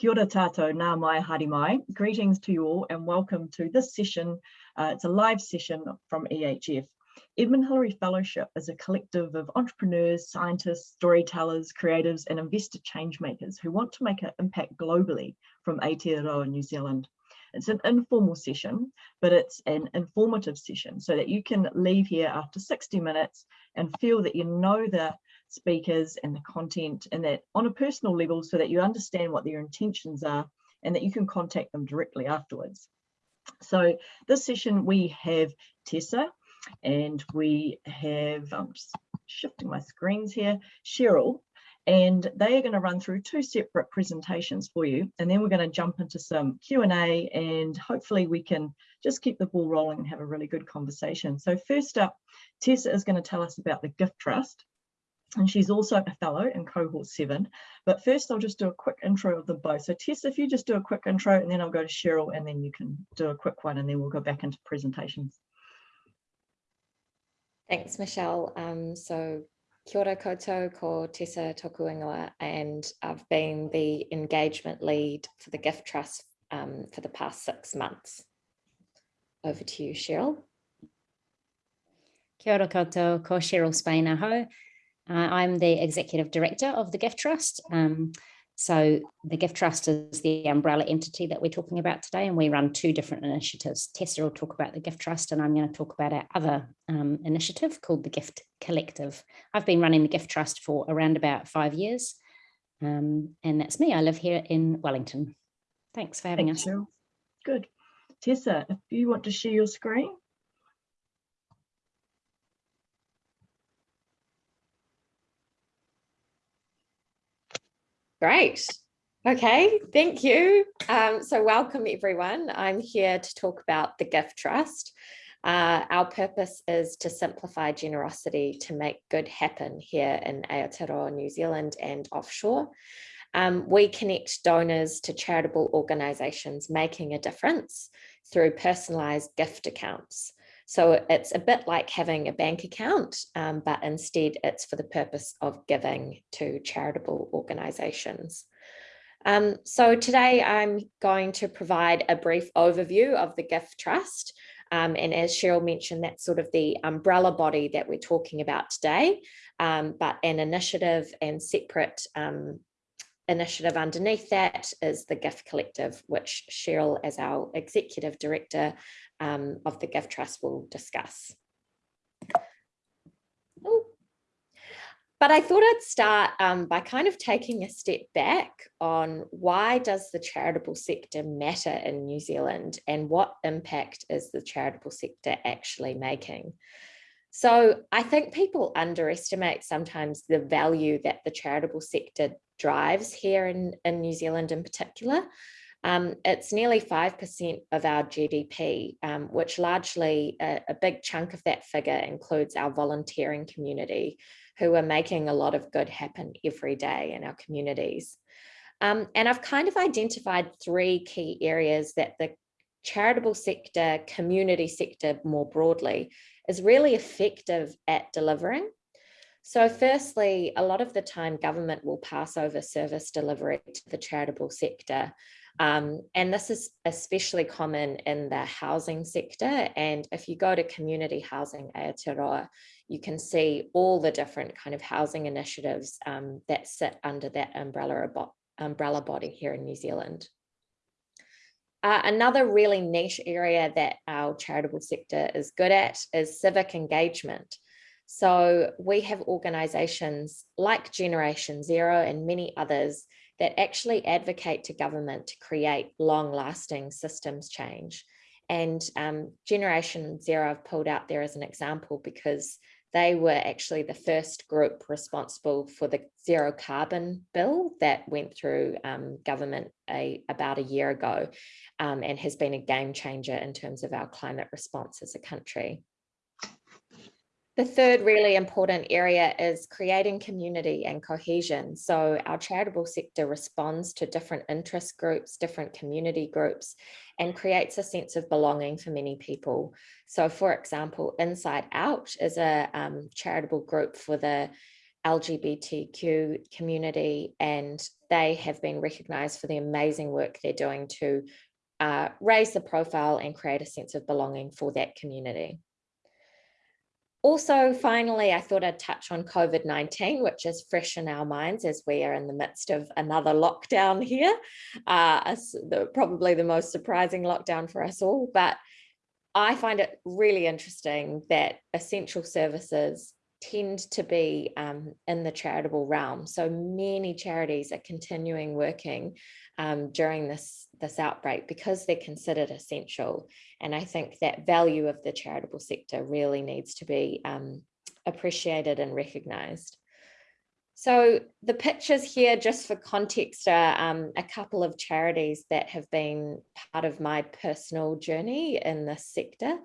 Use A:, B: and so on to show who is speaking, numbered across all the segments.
A: Kia ora tātou, nau mai, haere mai. Greetings to you all and welcome to this session. Uh, it's a live session from EHF. Edmund Hillary Fellowship is a collective of entrepreneurs, scientists, storytellers, creatives and investor change makers who want to make an impact globally from Aotearoa, New Zealand. It's an informal session, but it's an informative session so that you can leave here after 60 minutes and feel that you know the speakers and the content and that on a personal level so that you understand what their intentions are and that you can contact them directly afterwards. So this session we have Tessa and we have, I'm just shifting my screens here, Cheryl, and they are going to run through two separate presentations for you and then we're going to jump into some Q&A and hopefully we can just keep the ball rolling and have a really good conversation. So first up, Tessa is going to tell us about the Gift Trust and she's also a fellow in cohort seven. But first I'll just do a quick intro of them both. So Tess, if you just do a quick intro and then I'll go to Cheryl and then you can do a quick one and then we'll go back into presentations.
B: Thanks, Michelle. Um, so kia ora koutou ko Tessa Tokuingoa and I've been the engagement lead for the Gift Trust um, for the past six months. Over to you, Cheryl.
C: Kia ora koutou ko Cheryl Spain aho. Uh, I'm the executive director of the Gift Trust. Um, so the Gift Trust is the umbrella entity that we're talking about today, and we run two different initiatives. Tessa will talk about the Gift Trust, and I'm going to talk about our other um, initiative called the Gift Collective. I've been running the Gift Trust for around about five years, um, and that's me. I live here in Wellington. Thanks for having
A: Thanks,
C: us.
A: Cheryl. Good. Tessa, if you want to share your screen.
B: Great. Okay, thank you. Um, so welcome everyone. I'm here to talk about the Gift Trust. Uh, our purpose is to simplify generosity to make good happen here in Aotearoa, New Zealand and offshore. Um, we connect donors to charitable organisations making a difference through personalised gift accounts. So it's a bit like having a bank account, um, but instead it's for the purpose of giving to charitable organisations. Um, so today I'm going to provide a brief overview of the Gift Trust. Um, and as Cheryl mentioned, that's sort of the umbrella body that we're talking about today, um, but an initiative and separate um, initiative underneath that is the Gift Collective, which Cheryl as our executive director um, of the Gift Trust will discuss. Ooh. But I thought I'd start um, by kind of taking a step back on why does the charitable sector matter in New Zealand and what impact is the charitable sector actually making? So I think people underestimate sometimes the value that the charitable sector drives here in, in New Zealand in particular. Um, it's nearly 5% of our GDP, um, which largely a, a, big chunk of that figure includes our volunteering community who are making a lot of good happen every day in our communities. Um, and I've kind of identified three key areas that the charitable sector, community sector more broadly, is really effective at delivering. So firstly, a lot of the time government will pass over service delivery to the charitable sector um, and this is especially common in the housing sector. And if you go to community housing Aotearoa, you can see all the different kind of housing initiatives um, that sit under that umbrella, umbrella body here in New Zealand. Uh, another really niche area that our charitable sector is good at is civic engagement. So we have organisations like Generation Zero and many others that actually advocate to government to create long lasting systems change. And um, Generation Zero I've pulled out there as an example because they were actually the first group responsible for the zero carbon bill that went through um, government a, about a year ago um, and has been a game changer in terms of our climate response as a country. The third really important area is creating community and cohesion. So our charitable sector responds to different interest groups, different community groups, and creates a sense of belonging for many people. So for example, Inside Out is a um, charitable group for the LGBTQ community, and they have been recognised for the amazing work they're doing to uh, raise the profile and create a sense of belonging for that community. Also, finally, I thought I'd touch on COVID-19, which is fresh in our minds as we are in the midst of another lockdown here, uh, probably the most surprising lockdown for us all. But I find it really interesting that essential services tend to be um, in the charitable realm. So many charities are continuing working um, during this, this outbreak because they're considered essential. And I think that value of the charitable sector really needs to be um, appreciated and recognised. So the pictures here, just for context, are um, a couple of charities that have been part of my personal journey in this sector.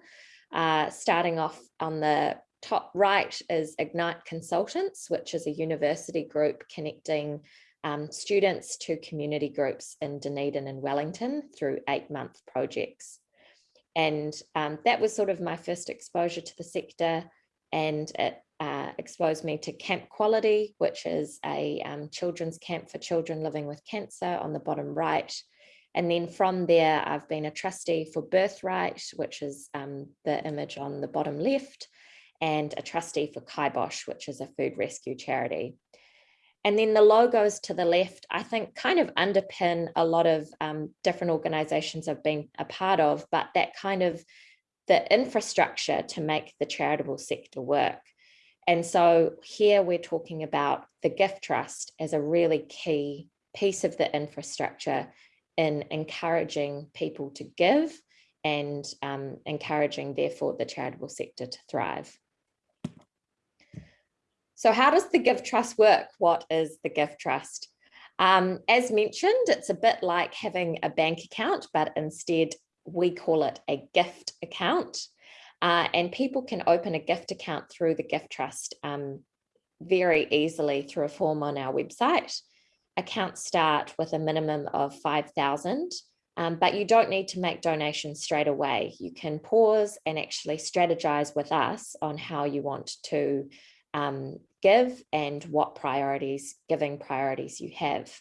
B: Uh, starting off on the top right is Ignite Consultants, which is a university group connecting um, students to community groups in Dunedin and Wellington through eight month projects. And um, that was sort of my first exposure to the sector and it uh, exposed me to Camp Quality, which is a um, children's camp for children living with cancer on the bottom right. And then from there, I've been a trustee for Birthright, which is um, the image on the bottom left, and a trustee for Kibosh, which is a food rescue charity. And then the logos to the left, I think kind of underpin a lot of um, different organizations I've been a part of, but that kind of the infrastructure to make the charitable sector work. And so here we're talking about the gift trust as a really key piece of the infrastructure in encouraging people to give and um, encouraging therefore the charitable sector to thrive. So how does the Gift Trust work? What is the Gift Trust? Um, as mentioned, it's a bit like having a bank account, but instead we call it a gift account. Uh, and people can open a gift account through the Gift Trust um, very easily through a form on our website. Accounts start with a minimum of 5,000, um, but you don't need to make donations straight away. You can pause and actually strategize with us on how you want to um, give and what priorities, giving priorities you have.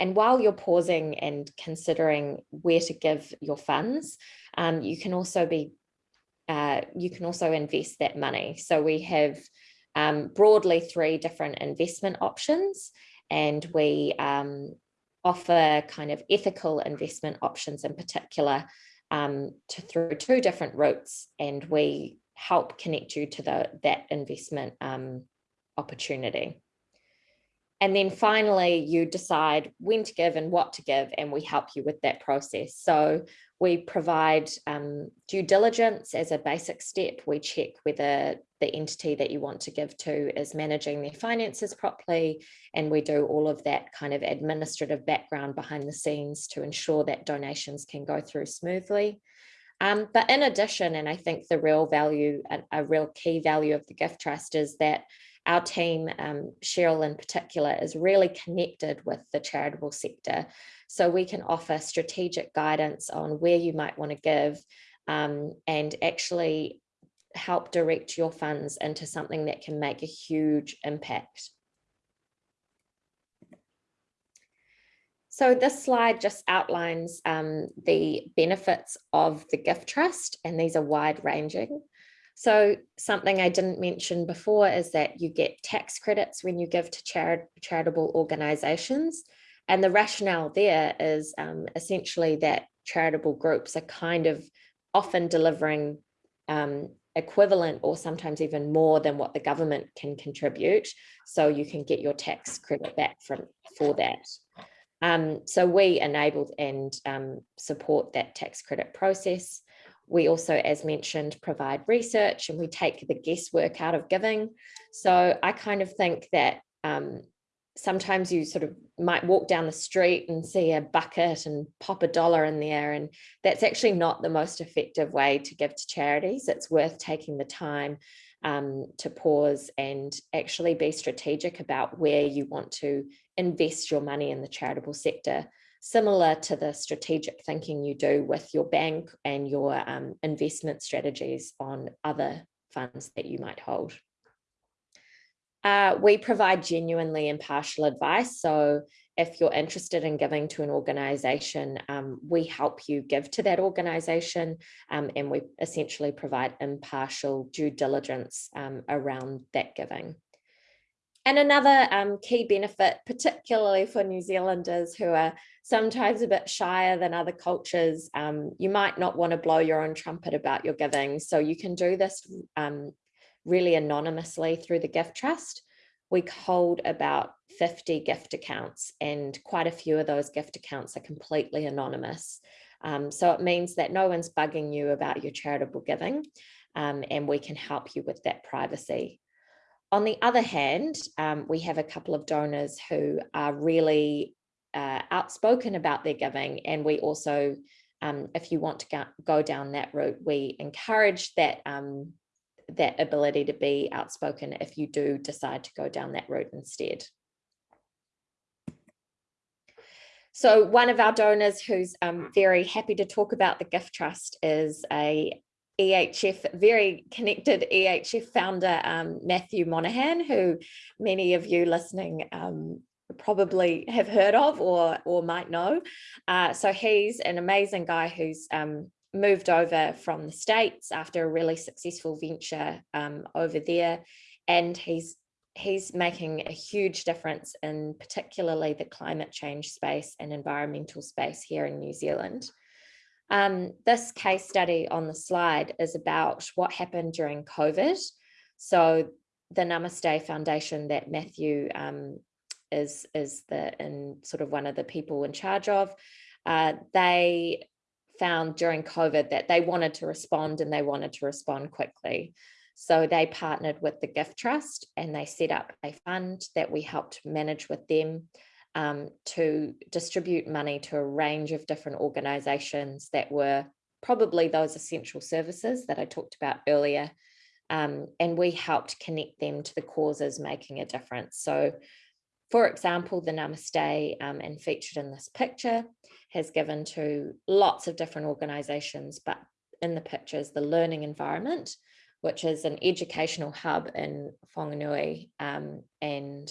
B: And while you're pausing and considering where to give your funds, um, you can also be, uh, you can also invest that money. So we have um, broadly three different investment options and we um, offer kind of ethical investment options in particular um, to through two different routes and we help connect you to the, that investment um, opportunity. And then finally, you decide when to give and what to give, and we help you with that process. So we provide um, due diligence as a basic step. We check whether the entity that you want to give to is managing their finances properly. And we do all of that kind of administrative background behind the scenes to ensure that donations can go through smoothly. Um, but in addition, and I think the real value, a, a, real key value of the gift trust is that our team, um, Cheryl in particular, is really connected with the charitable sector. So we can offer strategic guidance on where you might want to give um, and actually help direct your funds into something that can make a huge impact. So this slide just outlines um, the benefits of the gift trust, and these are wide ranging. So something I didn't mention before is that you get tax credits when you give to charit charitable organizations. And the rationale there is um, essentially that charitable groups are kind of often delivering um, equivalent or sometimes even more than what the government can contribute. So you can get your tax credit back from for that. Um, so we enabled and um, support that tax credit process. We also, as mentioned, provide research and we take the guesswork out of giving. So I kind of think that um, sometimes you sort of might walk down the street and see a bucket and pop a dollar in there and that's actually not the most effective way to give to charities. It's worth taking the time um, to pause and actually be strategic about where you want to invest your money in the charitable sector, similar to the strategic thinking you do with your bank and your um, investment strategies on other funds that you might hold. Uh, we provide genuinely impartial advice. So if you're interested in giving to an organization, um, we help you give to that organization um, and we essentially provide impartial due diligence um, around that giving. And another um, key benefit, particularly for New Zealanders who are sometimes a bit shyer than other cultures, um, you might not want to blow your own trumpet about your giving. So you can do this um, really anonymously through the gift trust. We hold about 50 gift accounts and quite a few of those gift accounts are completely anonymous. Um, so it means that no one's bugging you about your charitable giving um, and we can help you with that privacy. On the other hand, um, we have a couple of donors who are really uh, outspoken about their giving. And we also, um, if you want to go down that route, we encourage that, um, that ability to be outspoken if you do decide to go down that route instead. So one of our donors who's um, very happy to talk about the gift trust is a EHF, very connected EHF founder, um, Matthew Monahan, who many of you listening um, probably have heard of or, or might know. Uh, so he's an amazing guy who's um, moved over from the States after a really successful venture um, over there. And he's he's making a huge difference in particularly the climate change space and environmental space here in New Zealand. Um, this case study on the slide is about what happened during COVID. So the Namaste Foundation that Matthew um, is, is the in sort of one of the people in charge of, uh, they found during COVID that they wanted to respond and they wanted to respond quickly. So they partnered with the Gift Trust and they set up a fund that we helped manage with them um, to distribute money to a range of different organizations that were probably those essential services that I talked about earlier. Um, and we helped connect them to the causes making a difference. So for example, the Namaste um, and featured in this picture has given to lots of different organizations, but in the pictures, the learning environment, which is an educational hub in Whanganui um, and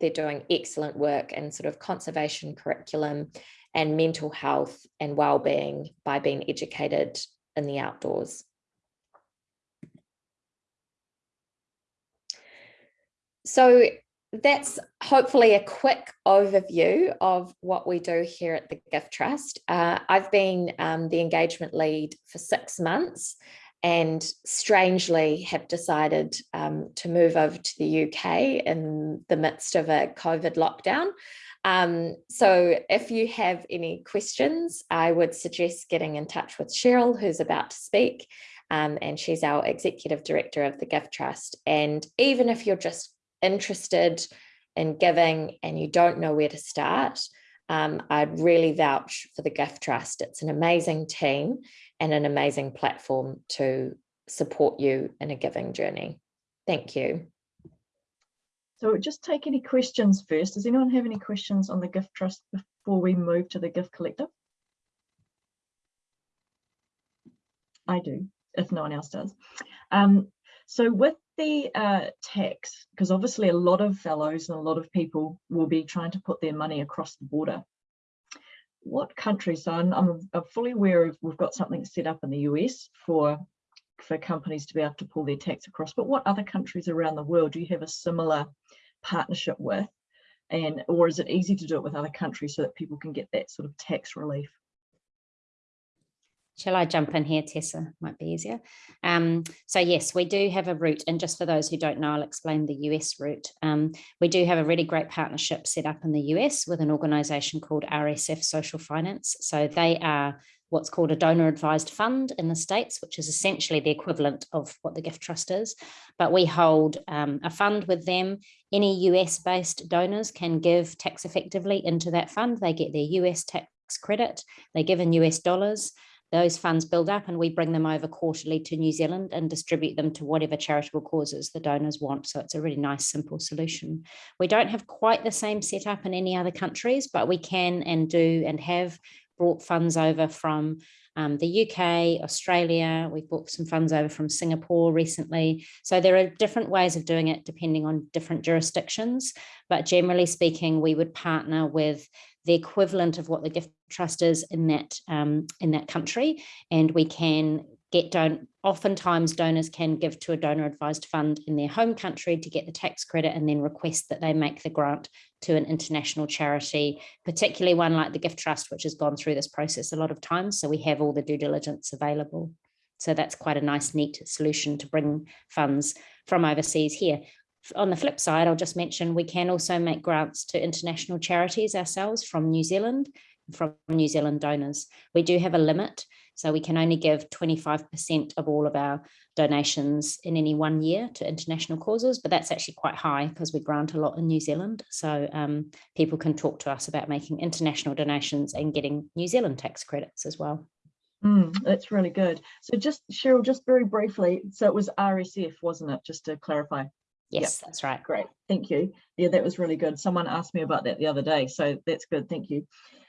B: they're doing excellent work in sort of conservation curriculum and mental health and well-being by being educated in the outdoors. So that's hopefully a quick overview of what we do here at the Gift Trust. Uh, I've been um, the engagement lead for six months and strangely have decided um, to move over to the UK in the midst of a COVID lockdown. Um, so if you have any questions, I would suggest getting in touch with Cheryl, who's about to speak, um, and she's our executive director of the Gift Trust. And even if you're just interested in giving and you don't know where to start, um, I'd really vouch for the Gift Trust. It's an amazing team and an amazing platform to support you in a giving journey. Thank you.
A: So just take any questions first. Does anyone have any questions on the Gift Trust before we move to the Gift Collective? I do, if no one else does. Um, so with the uh, tax, because obviously a lot of fellows and a lot of people will be trying to put their money across the border what countries, so I'm, I'm, I'm, fully aware of we've got something set up in the US for for companies to be able to pull their tax across, but what other countries around the world do you have a similar partnership with? And or is it easy to do it with other countries so that people can get that sort of tax relief?
C: Shall I jump in here, Tessa? Might be easier. Um, so yes, we do have a route, and just for those who don't know, I'll explain the US route. Um, we do have a really great partnership set up in the US with an organisation called RSF Social Finance. So they are what's called a donor advised fund in the States, which is essentially the equivalent of what the gift trust is. But we hold um, a fund with them. Any US based donors can give tax effectively into that fund. They get their US tax credit, they give in US dollars those funds build up and we bring them over quarterly to New Zealand and distribute them to whatever charitable causes the donors want. So it's a really nice, simple solution. We don't have quite the same setup in any other countries, but we can and do and have brought funds over from um, the UK, Australia, we've brought some funds over from Singapore recently. So there are different ways of doing it depending on different jurisdictions. But generally speaking, we would partner with the equivalent of what the gift trust is in that um, in that country and we can get don oftentimes donors can give to a donor advised fund in their home country to get the tax credit and then request that they make the grant to an international charity, particularly one like the Gift Trust, which has gone through this process a lot of times. So we have all the due diligence available. So that's quite a nice, neat solution to bring funds from overseas here. On the flip side, I'll just mention we can also make grants to international charities ourselves from New Zealand, from New Zealand donors. We do have a limit so we can only give 25% of all of our donations in any one year to international causes, but that's actually quite high because we grant a lot in New Zealand. So um, people can talk to us about making international donations and getting New Zealand tax credits as well.
A: Mm, that's really good. So just Cheryl, just very briefly, so it was RSF, wasn't it? Just to clarify.
C: Yes, yep. that's right.
A: Great, thank you. Yeah, that was really good. Someone asked me about that the other day, so that's good. Thank you.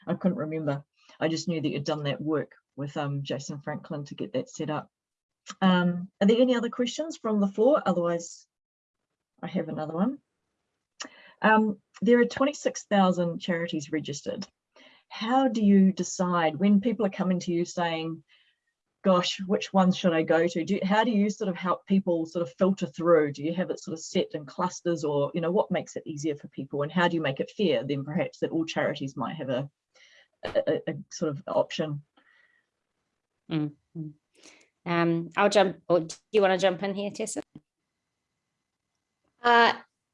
A: I couldn't remember. I just knew that you'd done that work with um, Jason Franklin to get that set up. Um, are there any other questions from the floor? Otherwise, I have another one. Um, there are 26,000 charities registered. How do you decide when people are coming to you saying, gosh, which ones should I go to? Do, how do you sort of help people sort of filter through? Do you have it sort of set in clusters or, you know, what makes it easier for people and how do you make it fair then perhaps that all charities might have a, a, a sort of option
C: Mm -hmm. Um, I'll jump, or do you want to jump in here, Tessa?
B: Uh,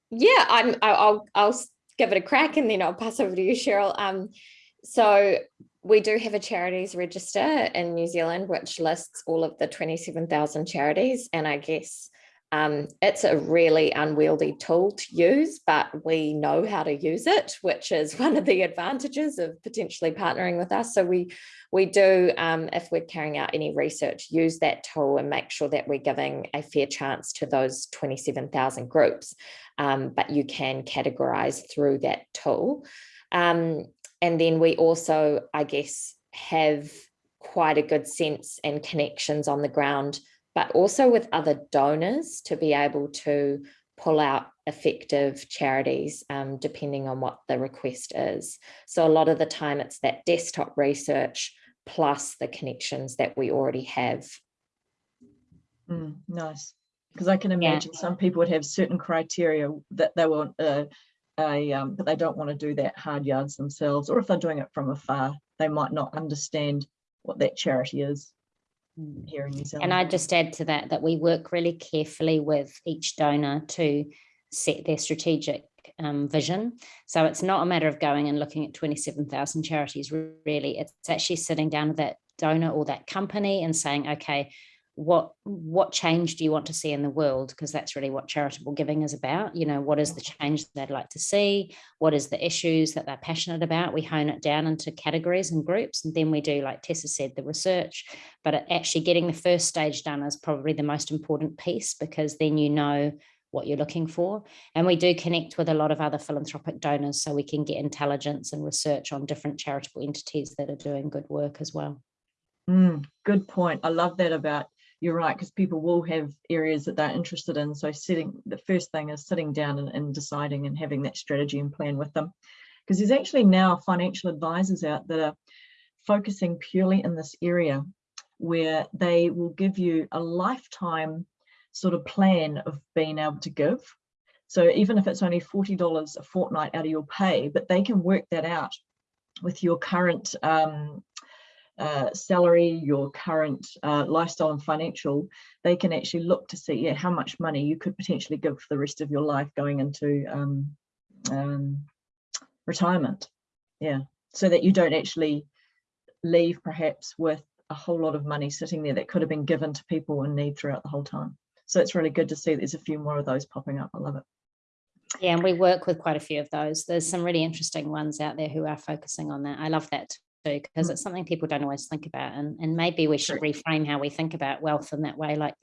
B: yeah, I'm, I'll, I'll give it a crack and then I'll pass over to you, Cheryl. Um, so we do have a charities register in New Zealand, which lists all of the 27,000 charities. And I guess um, it's a really unwieldy tool to use, but we know how to use it, which is one of the advantages of potentially partnering with us. So we, we do, um, if we're carrying out any research, use that tool and make sure that we're giving a fair chance to those 27,000 groups. Um, but you can categorize through that tool. Um, and then we also, I guess, have quite a good sense and connections on the ground but also with other donors to be able to pull out effective charities um, depending on what the request is. So a lot of the time it's that desktop research plus the connections that we already have.
A: Mm, nice. Because I can imagine yeah. some people would have certain criteria that they want uh, a, um, but they don't want to do that hard yards themselves, or if they're doing it from afar, they might not understand what that charity is. Mm. here in New Zealand.
C: And I just add to that that we work really carefully with each donor to set their strategic um, vision. So it's not a matter of going and looking at 27,000 charities, really. It's actually sitting down with that donor or that company and saying, okay, what what change do you want to see in the world? Because that's really what charitable giving is about you know what is the change they'd like to see? What is the issues that they're passionate about? We hone it down into categories and groups and then we do like tessa said the research. But actually getting the first stage done is probably the most important piece because then you know what you're looking for. And we do connect with a lot of other philanthropic donors so we can get intelligence and research on different charitable entities that are doing good work as well.
A: Mm, good point. I love that about you're right, because people will have areas that they're interested in. So sitting, the first thing is sitting down and, and deciding and having that strategy and plan with them. Because there's actually now financial advisors out that are focusing purely in this area where they will give you a lifetime sort of plan of being able to give. So even if it's only $40 a fortnight out of your pay, but they can work that out with your current um, uh, salary, your current uh, lifestyle and financial, they can actually look to see yeah, how much money you could potentially give for the rest of your life going into um, um, retirement. Yeah, so that you don't actually leave perhaps with a whole lot of money sitting there that could have been given to people in need throughout the whole time. So it's really good to see there's a few more of those popping up. I love it.
C: Yeah, and we work with quite a few of those. There's some really interesting ones out there who are focusing on that. I love that because mm. it's something people don't always think about and, and maybe we should reframe how we think about wealth in that way like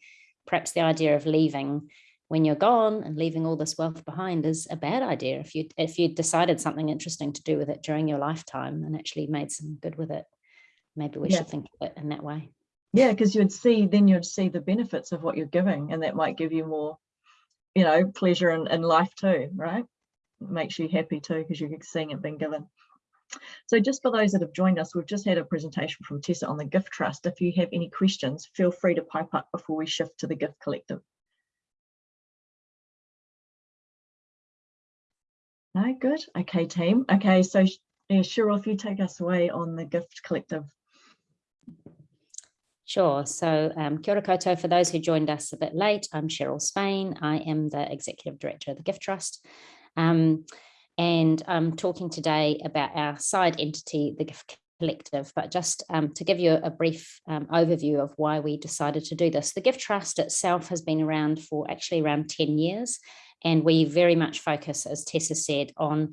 C: perhaps the idea of leaving when you're gone and leaving all this wealth behind is a bad idea if you if you decided something interesting to do with it during your lifetime and actually made some good with it maybe we
A: Yeah.
C: should think of it in that way.
A: Yeah, because you'd see, then you'd see the benefits of what you're giving and that might give you more, you know, pleasure in, in life too, right? Makes you happy too because you're seeing it being given. So just for those that have joined us, we've just had a presentation from Tessa on the Gift Trust. If you have any questions, feel free to pipe up before we shift to the Gift Collective. No, good. Okay, team. Okay, so yeah, Cheryl, if you take us away on the Gift Collective.
C: Sure. So um, kia ora koutou. For those who joined us a bit late, I'm Cheryl Spain. I am the Executive Director of the Gift Trust. Um, and I'm talking today about our side entity, the Gift Collective, but just um, to give you a brief um, overview of why we decided to do this. The Gift Trust itself has been around for actually around 10 years, and we very much focus, as Tessa said, on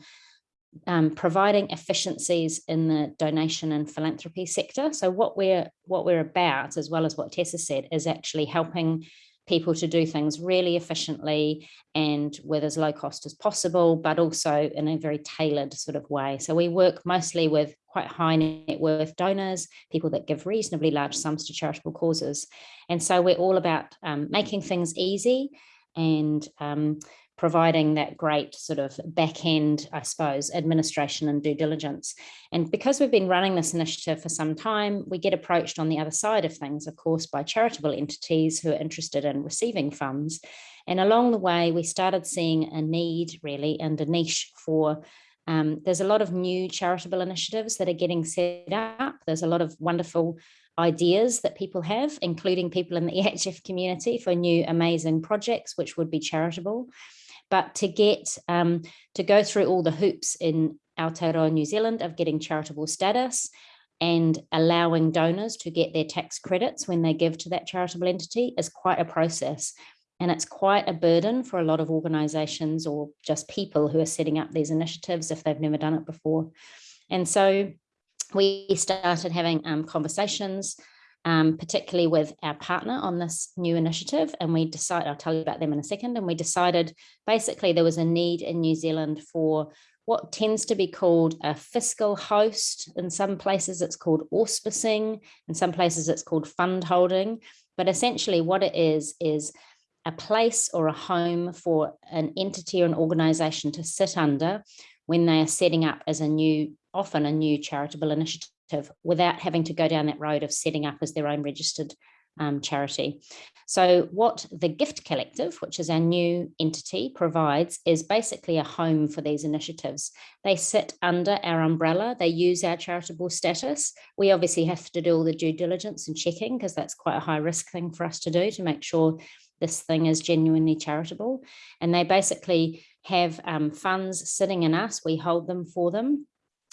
C: um, providing efficiencies in the donation and philanthropy sector. So what we're what we're about, as well as what Tessa said, is actually helping people to do things really efficiently and with as low cost as possible, but also in a very tailored sort of way. So we work mostly with quite high net worth donors, people that give reasonably large sums to charitable causes. And so we're all about um, making things easy and um, providing that great sort of back end, I suppose, administration and due diligence. And because we've been running this initiative for some time, we get approached on the other side of things, of course, by charitable entities who are interested in receiving funds. And along the way, we started seeing a need really and a niche for um, there's a lot of new charitable initiatives that are getting set up. There's a lot of wonderful ideas that people have, including people in the EHF community for new amazing projects, which would be charitable. But to get um, to go through all the hoops in Aotearoa New Zealand of getting charitable status and allowing donors to get their tax credits when they give to that charitable entity is quite a process. And it's quite a burden for a lot of organizations or just people who are setting up these initiatives if they've never done it before. And so we started having um, conversations um, particularly with our partner on this new initiative. And we decided, I'll tell you about them in a second. And we decided basically there was a need in New Zealand for what tends to be called a fiscal host. In some places it's called auspicing, in some places it's called fund holding. But essentially what it is, is a place or a home for an entity or an organization to sit under when they are setting up as a new, often a new charitable initiative without having to go down that road of setting up as their own registered um, charity. So what the Gift Collective, which is our new entity, provides is basically a home for these initiatives. They sit under our umbrella, they use our charitable status. We obviously have to do all the due diligence and checking because that's quite a high risk thing for us to do to make sure this thing is genuinely charitable. And they basically have um, funds sitting in us, we hold them for them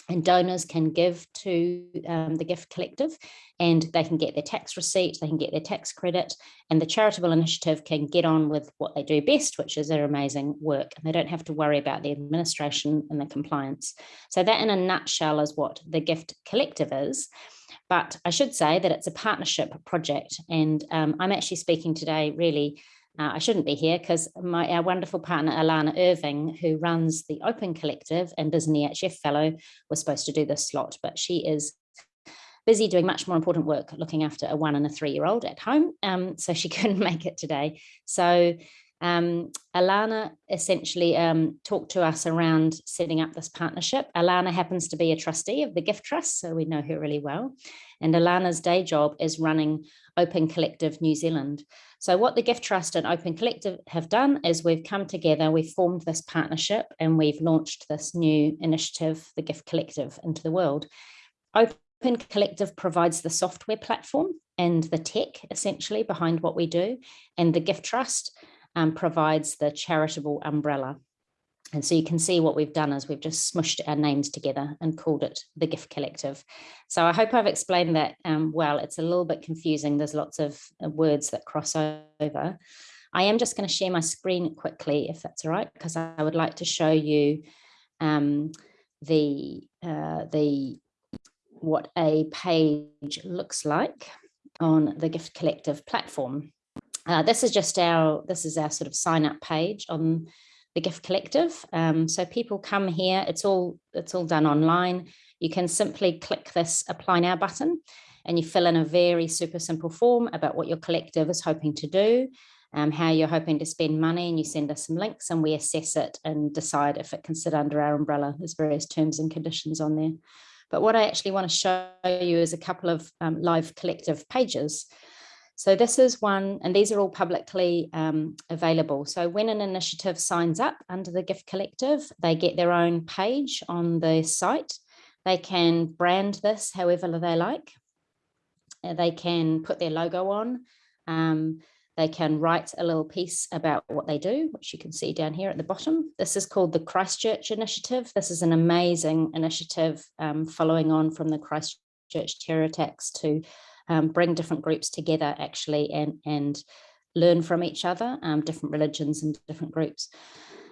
C: and donors can give to um, the gift collective and they can get their tax receipt they can get their tax credit and the charitable initiative can get on with what they do best which is their amazing work and they don't have to worry about the administration and the compliance. So that in a nutshell is what the gift collective is. But i should say that it's a partnership project and um, i'm actually speaking today really uh, I shouldn't be here because my our wonderful partner Alanna Irving, who runs the Open Collective and is an EHF fellow, was supposed to do this slot, but she is busy doing much more important work looking after a one and a three year old at home. Um, so she couldn't make it today. So um, Alanna essentially um, talked to us around setting up this partnership. Alanna happens to be a trustee of the Gift Trust, so we know her really well. And Alanna's day job is running Open Collective New Zealand. So what the Gift Trust and Open Collective have done is we've come together, we've formed this partnership and we've launched this new initiative, the Gift Collective, into the world. Open Collective provides the software platform and the tech essentially behind what we do. And the Gift Trust um, provides the charitable umbrella. And so you can see what we've done is we've just smushed our names together and called it the Gift Collective. So I hope I've explained that um, well. It's a little bit confusing. There's lots of uh, words that cross over. I am just going to share my screen quickly, if that's all right, because I would like to show you um, the uh, the what a page looks like on the Gift Collective platform. Uh, this is just our this is our sort of sign up page on the Gift Collective. Um, so people come here, it's all, it's all done online. you can simply click this apply now button and you fill in a very super simple form about what your collective is hoping to do, um, how you're hoping to spend money and you send us some links and we assess it and decide if it can sit under our umbrella. There's various terms and conditions on there. But what I actually want to show you is a couple of um, live collective pages. So this is one, and these are all publicly um, available. So when an initiative signs up under the Gift Collective, they get their own page on the site. They can brand this however they like. Uh, they can put their logo on. Um, they can write a little piece about what they do, which you can see down here at the bottom. This is called the Christchurch Initiative. This is an amazing initiative um, following on from the Christchurch terror attacks to um, bring different groups together actually and, and learn from each other, um, different religions and different groups.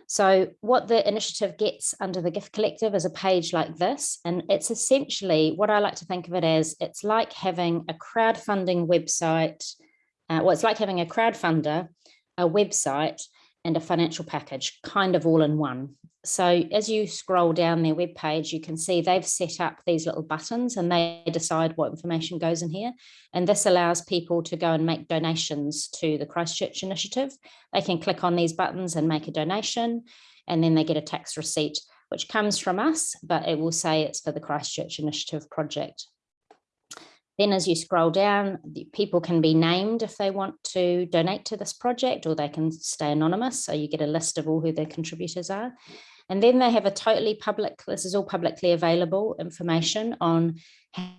C: So what the initiative gets under the gift collective is a page like this. And it's essentially what I like to think of it as, it's like having a crowdfunding website. Uh, well, it's like having a crowdfunder, a website, and a financial package kind of all in one. So as you scroll down their webpage, you can see they've set up these little buttons and they decide what information goes in here. And this allows people to go and make donations to the Christchurch initiative. They can click on these buttons and make a donation, and then they get a tax receipt, which comes from us, but it will say it's for the Christchurch initiative project. Then as you scroll down, people can be named if they want to donate to this project or they can stay anonymous. So you get a list of all who their contributors are. And then they have a totally public, this is all publicly available information on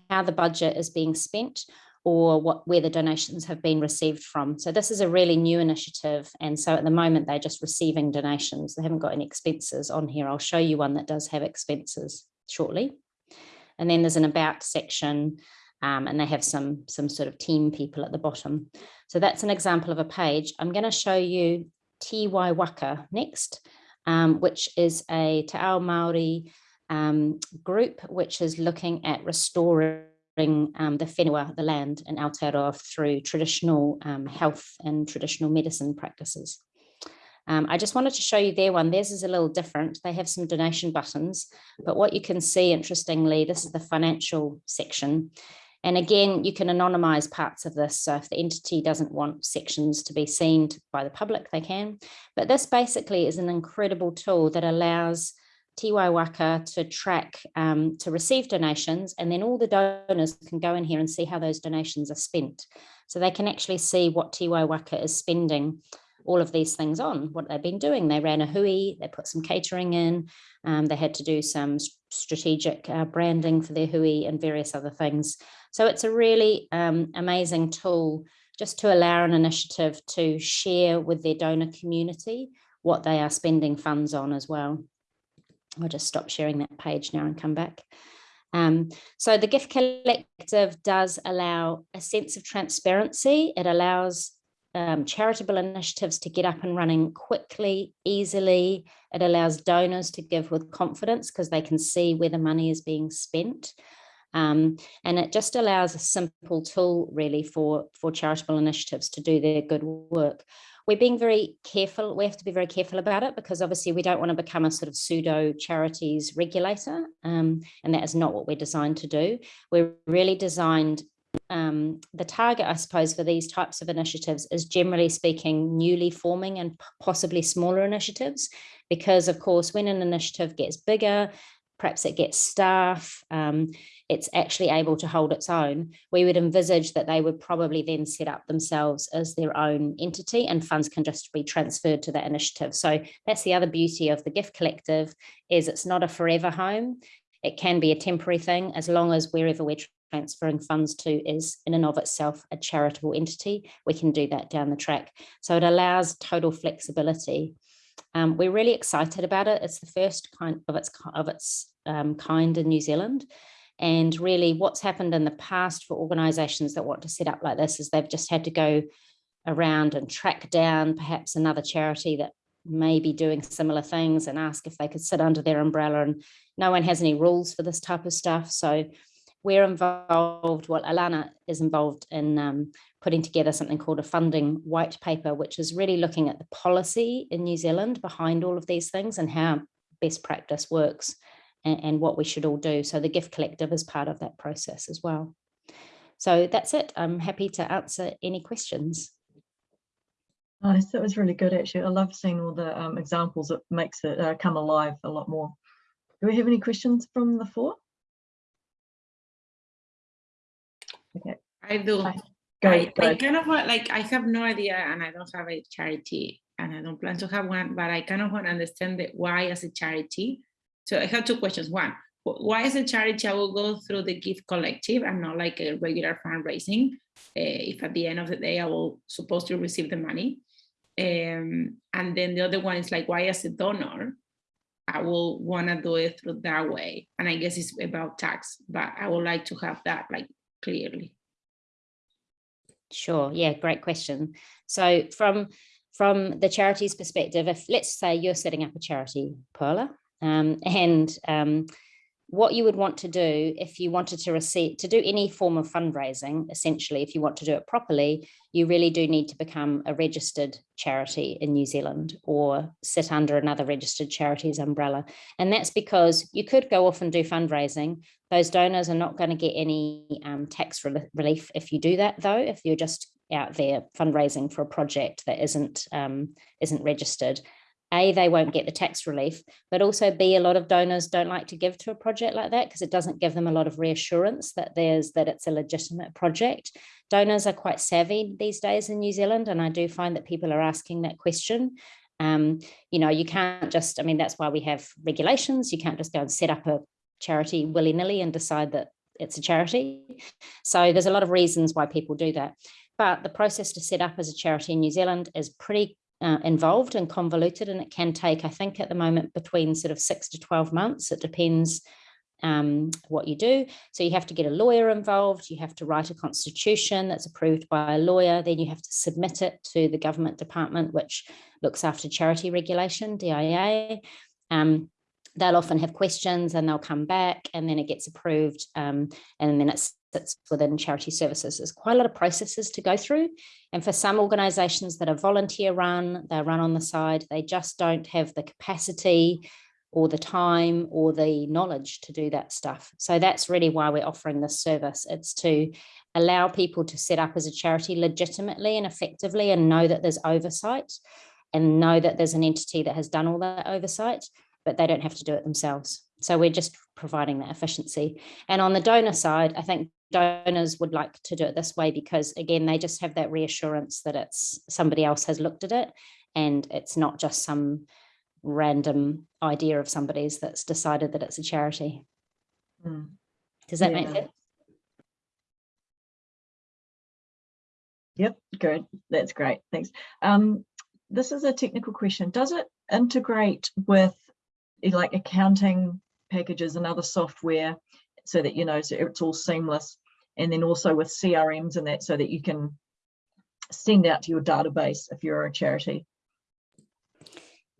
C: how the budget is being spent or what where the donations have been received from. So this is a really new initiative. And so at the moment, they're just receiving donations. They haven't got any expenses on here. I'll show you one that does have expenses shortly. And then there's an about section um, and they have some, some sort of team people at the bottom. So that's an example of a page. I'm going to show you Wai Waka next, um, which is a Te Ao Māori um, group, which is looking at restoring um, the whenua, the land in Aotearoa through traditional um, health and traditional medicine practices. Um, I just wanted to show you their one. Theirs is a little different. They have some donation buttons, but what you can see, interestingly, this is the financial section. And again, you can anonymize parts of this. So if the entity doesn't want sections to be seen by the public, they can. But this basically is an incredible tool that allows Te Wai Waka to track, um, to receive donations, and then all the donors can go in here and see how those donations are spent. So they can actually see what Te Wai Waka is spending all of these things on, what they've been doing. They ran a hui, they put some catering in, um, they had to do some strategic uh, branding for their hui and various other things. So it's a really um, amazing tool just to allow an initiative to share with their donor community what they are spending funds on as well. I'll just stop sharing that page now and come back. Um, so the gift collective does allow a sense of transparency. It allows um, charitable initiatives to get up and running quickly, easily. It allows donors to give with confidence because they can see where the money is being spent. Um, and it just allows a simple tool really for, for charitable initiatives to do their good work. We're being very careful, we have to be very careful about it because obviously we don't want to become a sort of pseudo charities regulator um, and that is not what we're designed to do. We're really designed um, the target, I suppose, for these types of initiatives is generally speaking newly forming and possibly smaller initiatives, because of course, when an initiative gets bigger, perhaps it gets staff, um, it's actually able to hold its own, we would envisage that they would probably then set up themselves as their own entity and funds can just be transferred to that initiative. So that's the other beauty of the gift collective is it's not a forever home. It can be a temporary thing as long as wherever we're transferring funds to is in and of itself a charitable entity, we can do that down the track. So it allows total flexibility. Um, we're really excited about it. It's the first kind of its of its um, kind in New Zealand. And really what's happened in the past for organizations that want to set up like this is they've just had to go around and track down perhaps another charity that may be doing similar things and ask if they could sit under their umbrella and no one has any rules for this type of stuff. So we're involved, well, Alanna is involved in um, putting together something called a funding white paper, which is really looking at the policy in New Zealand behind all of these things and how best practice works and, and what we should all do. So the gift collective is part of that process as well. So that's it. I'm happy to answer any questions.
A: Nice, that was really good actually. I love seeing all the um, examples. It makes it uh, come alive a lot more. Do we have any questions from the floor? Okay,
D: I do.
A: Go,
D: I,
A: go.
D: I kind of want, like, I have no idea and I don't have a charity and I don't plan to have one, but I kind of want to understand the why as a charity. So I have two questions. One, why as a charity I will go through the gift collective and not like a regular fundraising? uh, if at the end of the day I will supposed to receive the money. Um, and then the other one is like, why as a donor, I will want to do it through that way. And I guess it's about tax, but I would like to have that like clearly.
C: Sure. Yeah, great question. So from from the charity's perspective, if let's say you're setting up a charity, Paula, um, and um, what you would want to do if you wanted to receive to do any form of fundraising, essentially, if you want to do it properly, you really do need to become a registered charity in New Zealand or sit under another registered charity's umbrella. And that's because you could go off and do fundraising. Those donors are not going to get any um, tax rel- relief if you do that, though, if you're just out there fundraising for a project that isn't um, isn't registered. A, they won't get the tax relief, but also B, a lot of donors don't like to give to a project like that because it doesn't give them a lot of reassurance that there's that it's a legitimate project. Donors are quite savvy these days in New Zealand, and I do find that people are asking that question. Um, you know, you can't just, I mean, that's why we have regulations. You can't just go and set up a charity willy-nilly and decide that it's a charity. So there's a lot of reasons why people do that. But the process to set up as a charity in New Zealand is pretty uh, involved and convoluted, and it can take, I think, at the moment between sort of six to 12 months. It depends um, what you do. So you have to get a lawyer involved, you have to write a constitution that's approved by a lawyer, then you have to submit it to the government department, which looks after charity regulation, DIA. Um, they'll often have questions and they'll come back and then it gets approved um, and then it sits within charity services. There's quite a lot of processes to go through. And for some organizations that are volunteer run, they're run on the side, they just don't have the capacity or the time or the knowledge to do that stuff. So that's really why we're offering this service. It's to allow people to set up as a charity legitimately and effectively and know that there's oversight and know that there's an entity that has done all that oversight but they don't have to do it themselves. So we're just providing that efficiency. And on the donor side, I think donors would like to do it this way because again, they just have that reassurance that it's somebody else has looked at it and it's not just some random idea of somebody's that's decided that it's a charity.
A: Mm.
C: Does that make sense?
A: Yep, good. That's great. Thanks. Um, this is a technical question. Does it integrate with like accounting packages and other software so that you know so it's all seamless and then also with CRMs and that so that you can send out to your database if you're a charity.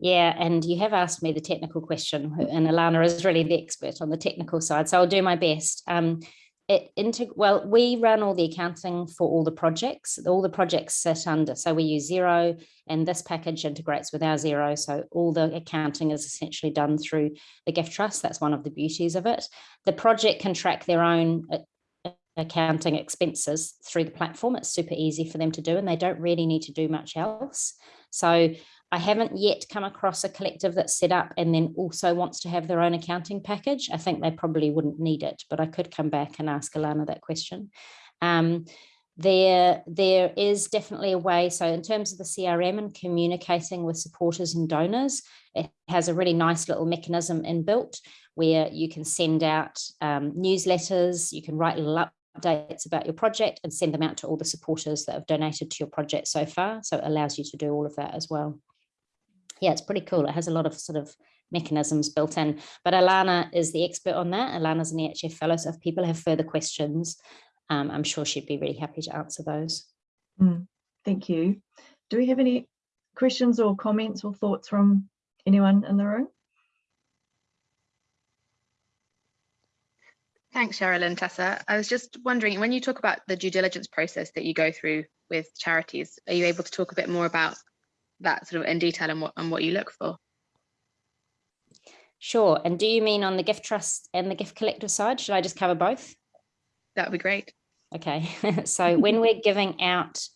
C: Yeah, and you have asked me the technical question, and Alanna is really the expert on the technical side, so I'll do my best. Um, it into well, we run all the accounting for all the projects. All the projects sit under, so we use Xero, and this package integrates with our Xero. So all the accounting is essentially done through the gift trust. That's one of the beauties of it. The project can track their own uh, accounting expenses through the platform. It's super easy for them to do, and they don't really need to do much else. So I haven't yet come across a collective that's set up and then also wants to have their own accounting package. I think they probably wouldn't need it, but I could come back and ask Alanna that question. Um, there, there is definitely a way. So in terms of the CRM and communicating with supporters and donors, it has a really nice little mechanism inbuilt where you can send out um, newsletters, you can write little updates about your project and send them out to all the supporters that have donated to your project so far. So it allows you to do all of that as well yeah, it's pretty cool. It has a lot of sort of mechanisms built in. But Alanna is the expert on that. Alanna's an EHF fellow. So if people have further questions, um, I'm sure she'd be really happy to answer those.
A: Mm, Thank you. Do we have any questions or comments or thoughts from anyone in the room?
E: Thanks, Cheryl and Tessa. I was just wondering, when you talk about the due diligence process that you go through with charities, are you able to talk a bit more about that sort of in detail and what and what you look for?
C: Sure. And do you mean on the gift trust and the gift collective side? Should I just cover both?
E: That would be great.
C: Okay. so when we're giving out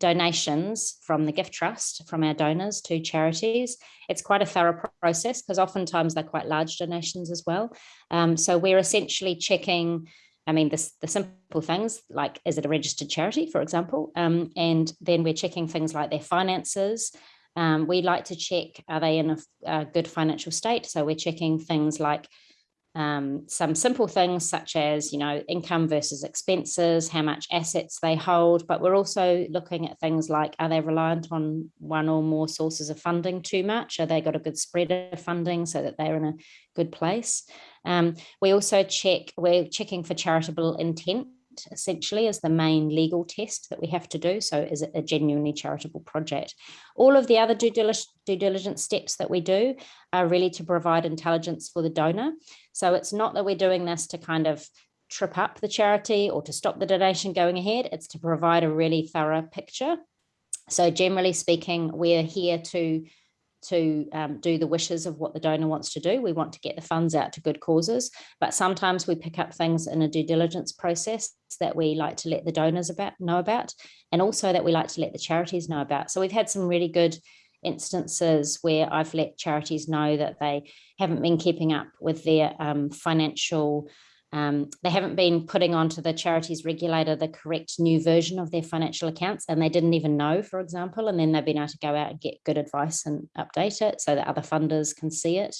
C: donations from the gift trust from our donors to charities it's quite a thorough process because oftentimes they're quite large donations as well um, so we're essentially checking I mean, the, the simple things like, is it a registered charity, for example? Um, and then we're checking things like their finances. Um, we like to check, are they in a, a, good financial state? So we're checking things like um, some simple things such as, you know, income versus expenses, how much assets they hold, but we're also looking at things like, are they reliant on one or more sources of funding too much? Are they got a good spread of funding so that they're in a good place? Um, we also check, we're checking for charitable intent essentially is the main legal test that we have to do. So is it a genuinely charitable project? All of the other due diligence, due diligence steps that we do are really to provide intelligence for the donor. So it's not that we're doing this to kind of trip up the charity or to stop the donation going ahead. It's to provide a really thorough picture. So generally speaking, we're here to to um, do the wishes of what the donor wants to do. We want to get the funds out to good causes, but sometimes we pick up things in a due diligence process that we like to let the donors about know about, and also that we like to let the charities know about. So we've had some really good instances where I've let charities know that they haven't been keeping up with their um, financial um, they haven't been putting onto the charities regulator the correct new version of their financial accounts and they didn't even know, for example, and then they've been able to go out and get good advice and update it so that other funders can see it.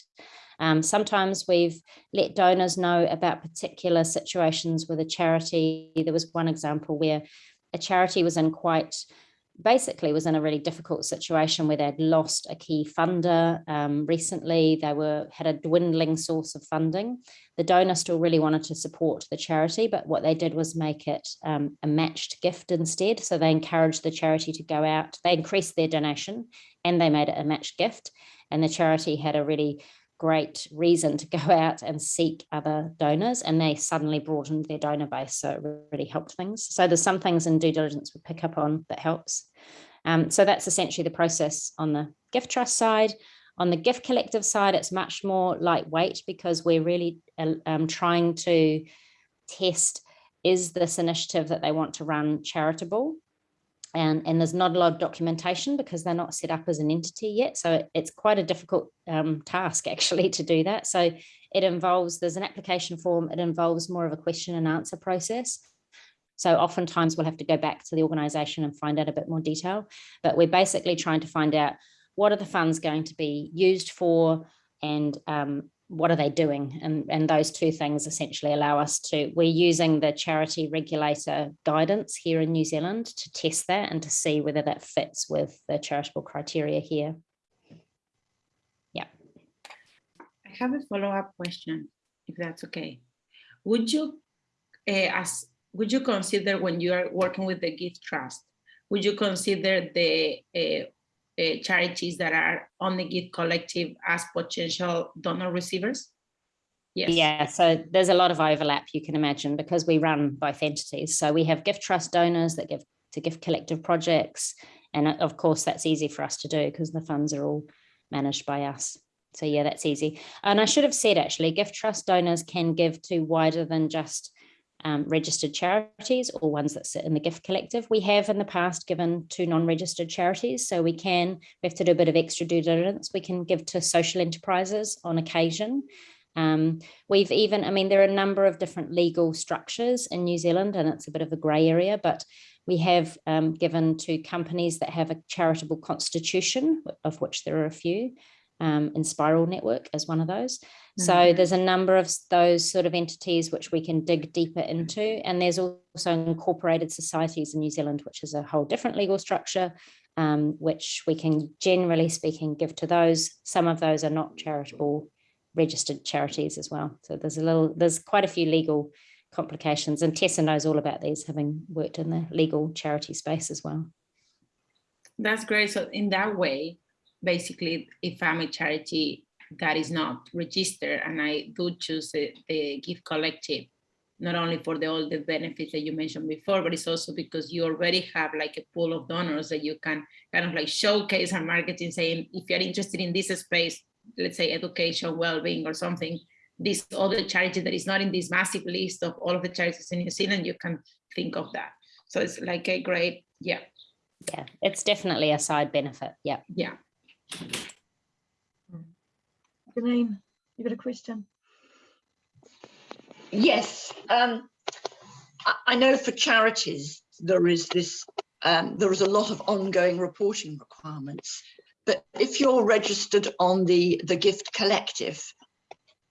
C: Um, sometimes we've let donors know about particular situations with a charity. There was one example where a charity was in quite basically was in a really difficult situation where they'd lost a key funder um, recently. They were had a dwindling source of funding. The donor still really wanted to support the charity, but what they did was make it um, a matched gift instead. So they encouraged the charity to go out, they increased their donation and they made it a matched gift. And the charity had a really great reason to go out and seek other donors and they suddenly broadened their donor base so it really helped things. So there's some things in due diligence we pick up on that helps. Um, so that's essentially the process on the gift trust side. On the gift collective side it's much more lightweight because we're really uh, um, trying to test is this initiative that they want to run charitable and, and there's not a lot of documentation because they're not set up as an entity yet. So it, it's quite a difficult um, task actually to do that. So it involves, there's an application form, it involves more of a question and answer process. So oftentimes we'll have to go back to the organization and find out a bit more detail, but we're basically trying to find out what are the funds going to be used for and um, what are they doing? And, and those two things essentially allow us to, we're using the charity regulator guidance here in New Zealand to test that and to see whether that fits with the charitable criteria here. Yeah.
D: I have a follow-up question, if that's okay. Would you, uh, as would you consider when you are working with the gift trust, would you consider the uh, charities that are on the gift collective as potential donor receivers?
C: Yes. Yeah, so there's a lot of overlap you can imagine because we run both entities. So we have gift trust donors that give to gift collective projects. And uh, of course, that's easy for us to do because the funds are all managed by us. So yeah, that's easy. And I should have said actually, gift trust donors can give to wider than just um, registered charities or ones that sit in the gift collective. We have in the past given to non-registered charities, so we can, we have to do a bit of extra due diligence, we can give to social enterprises on occasion. Um, we've even, I mean, there are a number of different legal structures in New Zealand and it's a bit of a grey area, but we have um, given to companies that have a charitable constitution, of which there are a few, um, Enspiral Network as one of those. So mm -hmm. there's a number of those sort of entities which we can dig deeper into. And there's also incorporated societies in New Zealand, which is a whole different legal structure, um, which we can generally speaking give to those. Some of those are not charitable registered charities as well. So there's a little, there's quite a few legal complications and Tessa knows all about these having worked in the legal charity space as well.
D: That's great. So in that way, basically, if I'm a charity that is not registered and I do choose the, the gift collective, not only for the, all the benefits that you mentioned before, but it's also because you already have like a pool of donors that you can kind of like showcase and marketing saying, if you're interested in this space, let's say education, well-being or something, this other charity that is not in this massive list of all of the charities in New Zealand, you can think of that. So it's like a great, yeah,
C: Yeah, it's definitely a side benefit. Yeah.
D: yeah.
A: Janine, you got a question?
F: Yes, um, I, I know for charities, there is this, um, there is a lot of ongoing reporting requirements. But if you're registered on the, the gift collective,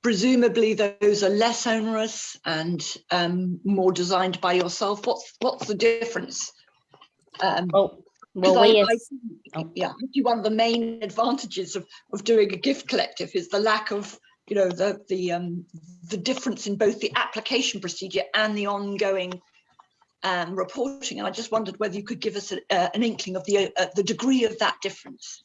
F: presumably those are less onerous and um, more designed by yourself. What's, what's the difference? Um,
C: Well,
F: 'cause
C: well,
F: I-
C: we
F: I think,
C: oh.
F: yeah, I one of the main advantages of, of doing a gift collective is the lack of, you know, the, the, um, the difference in both the application procedure and the ongoing um, reporting. And I just wondered whether you could give us a, uh, an inkling of the, uh, the degree of that difference.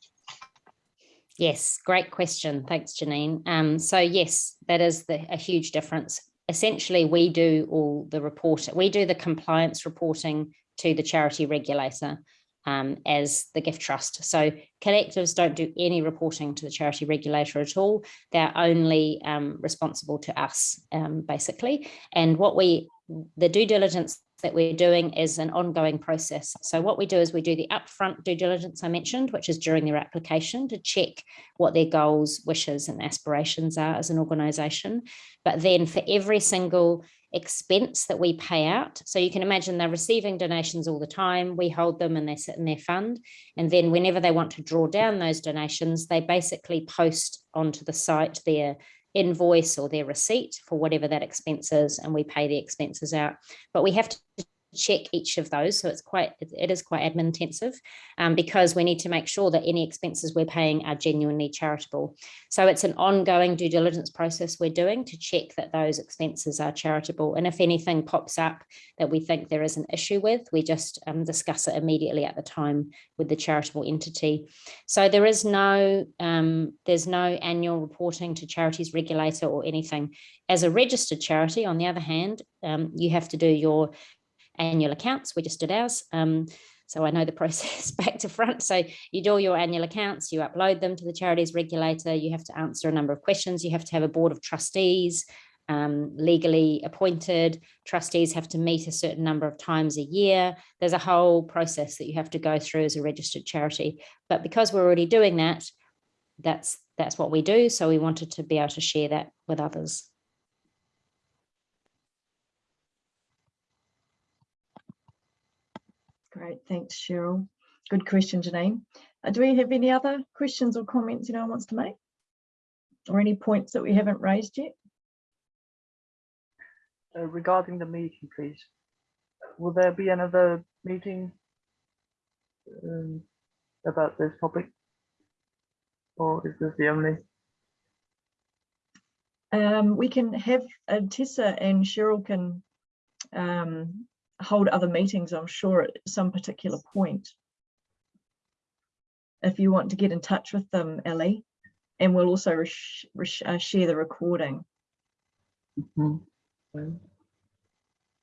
C: Yes, great question. Thanks, Janine. Um, so yes, that is the, a huge difference. Essentially, we do all the report, we do the compliance reporting to the charity regulator um, as the gift trust. So collectives don't do any reporting to the charity regulator at all. They're only um, responsible to us, um, basically. And what we, the due diligence that we're doing is an ongoing process. So what we do is we do the upfront due diligence I mentioned, which is during their application to check what their goals, wishes and aspirations are as an organisation. But then for every single expense that we pay out, so you can imagine they're receiving donations all the time, we hold them and they sit in their fund. And then whenever they want to draw down those donations, they basically post onto the site their invoice or their receipt for whatever that expense is and we pay the expenses out. But we have to check each of those. So it's quite, it- is quite admin intensive um, because we need to make sure that any expenses we're paying are genuinely charitable. So it's an ongoing due diligence process we're doing to check that those expenses are charitable. And if anything pops up that we think there is an issue with, we just um, discuss it immediately at the time with the charitable entity. So there is no, um, there's no annual reporting to charities regulator or anything. As a registered charity, on the other hand, um, you have to do your annual accounts. We just did ours. Um, so I know the process back to front. So you do all your annual accounts, you upload them to the charities regulator, you have to answer a number of questions, you have to have a board of trustees, um, legally appointed, trustees have to meet a certain number of times a year. There's a whole process that you have to go through as a registered charity. But because we're already doing that, that's that's what we do. So we wanted to be able to share that with others.
A: Great, thanks, Cheryl. Good question, Janine. Uh, do we have any other questions or comments anyone wants to make? Or any points that we haven't raised yet?
G: Uh, regarding the meeting, please. Will there be another meeting um, about this topic? Or is this the only?
A: Um, we can have uh, Tessa and Cheryl can um, hold other meetings, I'm sure, at some particular point. If you want to get in touch with them, Ellie, and we'll also uh, share the recording.
G: Mhm. Um,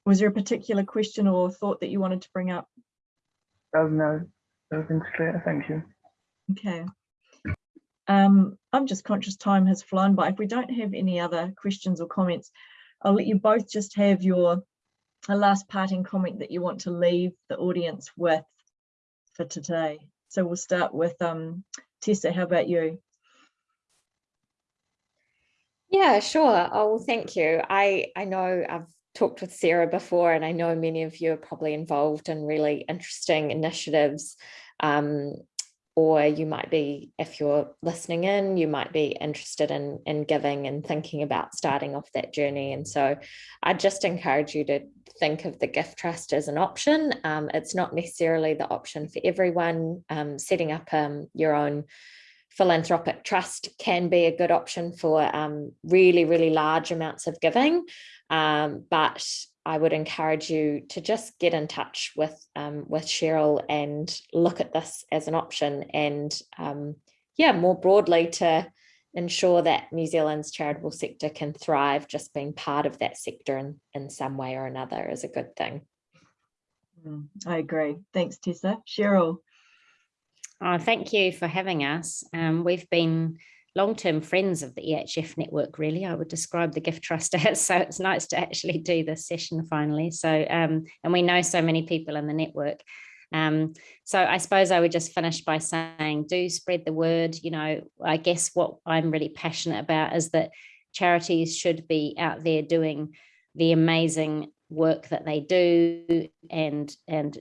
A: Was there a particular question or thought that you wanted to bring up?
G: Oh, no, everything's clear, thank you.
A: Okay. Um, I'm just conscious time has flown by. If we don't have any other questions or comments, I'll let you both just have your a last parting comment that you want to leave the audience with for today. So we'll start with um, Tessa, how about you?
B: Yeah, sure. Oh, well, thank you. I, I know I've talked with Sarah before, and I know many of you are probably involved in really interesting initiatives. Um, or you might be, if you're listening in, you might be interested in, in giving and thinking about starting off that journey. And so I just encourage you to think of the gift trust as an option. Um, it's not necessarily the option for everyone. Um, setting up um, your own philanthropic trust can be a good option for um, really, really large amounts of giving. Um, but I would encourage you to just get in touch with um, with Cheryl and look at this as an option and um, yeah, more broadly to ensure that New Zealand's charitable sector can thrive, just being part of that sector in, in some way or another is a good thing.
A: Mm, I agree. Thanks, Tessa. Cheryl.
C: Oh, thank you for having us. Um, we've been long-term friends of the EHF network, really, I would describe the Gift Trust as. So it's nice to actually do this session finally. So, um, and we know so many people in the network. Um, so I suppose I would just finish by saying, do spread the word. You know, I guess what I'm really passionate about is that charities should be out there doing the amazing work that they do and and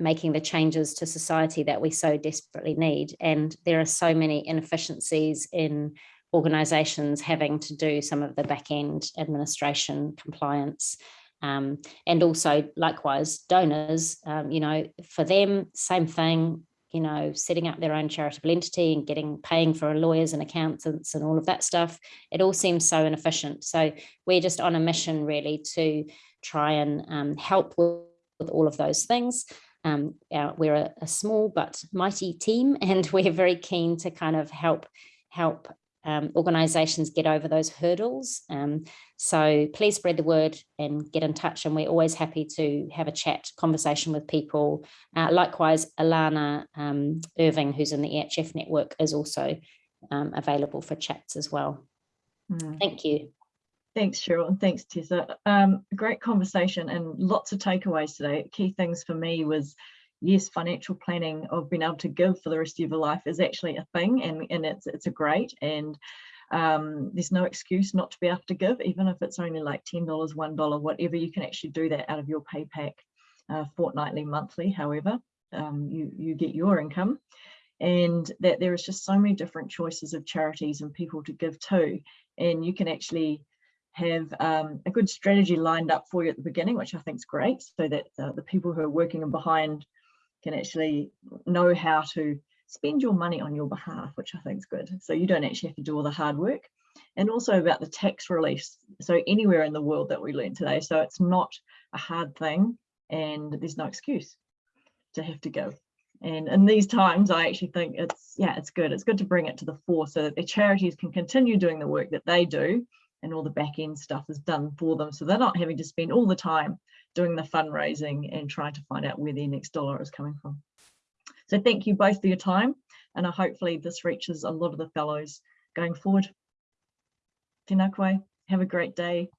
C: making the changes to society that we so desperately need. And there are so many inefficiencies in organizations having to do some of the back end administration compliance. Um, and also likewise donors, um, you know, for them, same thing, you know, setting up their own charitable entity and getting paying for lawyers and accountants and all of that stuff. It all seems so inefficient. So we're just on a mission really to try and um, help with, with all of those things. Um, our, we're a, a, small but mighty team, and we're very keen to kind of help help um, organisations get over those hurdles. Um, so please spread the word and get in touch. And we're always happy to have a chat, conversation with people. Uh, likewise, Alanna um, Irving, who's in the EHF network, is also um, available for chats as well. Mm. Thank you.
A: Thanks, Cheryl, and thanks, Tessa. Um, great conversation and lots of takeaways today. Key things for me was, yes, financial planning of being able to give for the rest of your life is actually a thing, and, and it's it's a great, and um, there's no excuse not to be able to give, even if it's only like $10, $1, whatever, you can actually do that out of your pay pack uh, fortnightly, monthly, however um, you, you get your income and that there is just so many different choices of charities and people to give to and you can actually have um, a good strategy lined up for you at the beginning, which I think is great, so that uh, the people who are working behind can actually know how to spend your money on your behalf, which I think is good. So you don't actually have to do all the hard work. And also about the tax release. So anywhere in the world that we learned today. So it's not a hard thing and there's no excuse to have to go. And in these times, I actually think it's, yeah, it's good. It's good to bring it to the fore so that the charities can continue doing the work that they do and all the back end stuff is done for them. So they're not having to spend all the time doing the fundraising and trying to find out where their next dollar is coming from. So thank you both for your time. And I hopefully this reaches a lot of the fellows going forward. Tēnā koe. Have a great day.